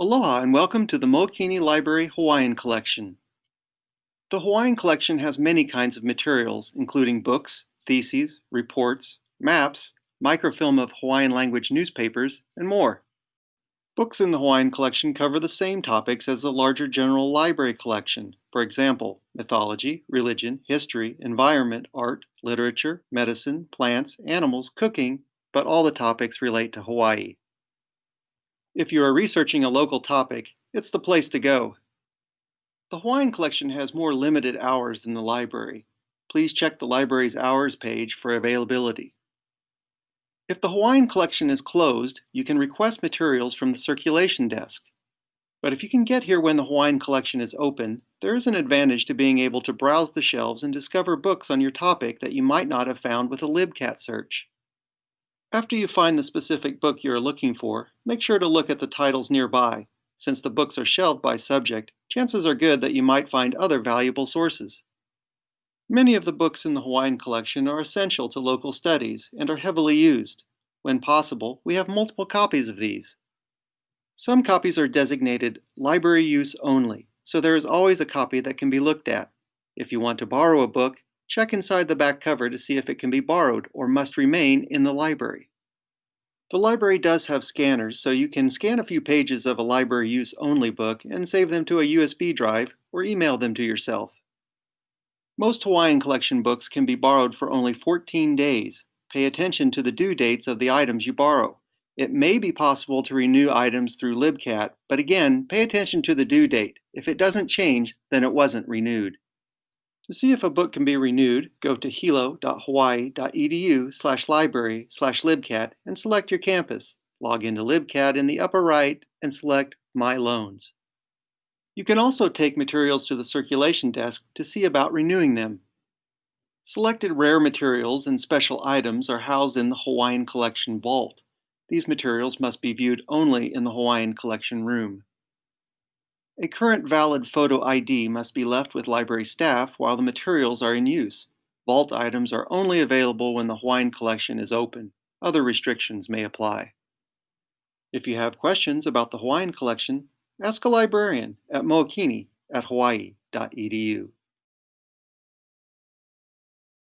Aloha and welcome to the Mookini Library Hawaiian Collection. The Hawaiian Collection has many kinds of materials, including books, theses, reports, maps, microfilm of Hawaiian language newspapers, and more. Books in the Hawaiian Collection cover the same topics as the larger general library collection, for example, mythology, religion, history, environment, art, literature, medicine, plants, animals, cooking, but all the topics relate to Hawaii. If you are researching a local topic, it's the place to go. The Hawaiian Collection has more limited hours than the library. Please check the library's hours page for availability. If the Hawaiian Collection is closed, you can request materials from the circulation desk. But if you can get here when the Hawaiian Collection is open, there is an advantage to being able to browse the shelves and discover books on your topic that you might not have found with a LibCat search. After you find the specific book you are looking for, make sure to look at the titles nearby. Since the books are shelved by subject, chances are good that you might find other valuable sources. Many of the books in the Hawaiian collection are essential to local studies and are heavily used. When possible, we have multiple copies of these. Some copies are designated library use only, so there is always a copy that can be looked at. If you want to borrow a book, Check inside the back cover to see if it can be borrowed or must remain in the library. The library does have scanners, so you can scan a few pages of a library use only book and save them to a USB drive or email them to yourself. Most Hawaiian collection books can be borrowed for only 14 days. Pay attention to the due dates of the items you borrow. It may be possible to renew items through LibCat, but again, pay attention to the due date. If it doesn't change, then it wasn't renewed. To see if a book can be renewed, go to hilo.hawaii.edu slash library slash libcat and select your campus. Log into LibCat in the upper right and select My Loans. You can also take materials to the circulation desk to see about renewing them. Selected rare materials and special items are housed in the Hawaiian Collection Vault. These materials must be viewed only in the Hawaiian Collection room. A current valid photo ID must be left with library staff while the materials are in use. Vault items are only available when the Hawaiian collection is open. Other restrictions may apply. If you have questions about the Hawaiian collection, ask a librarian at mookini at hawaii.edu.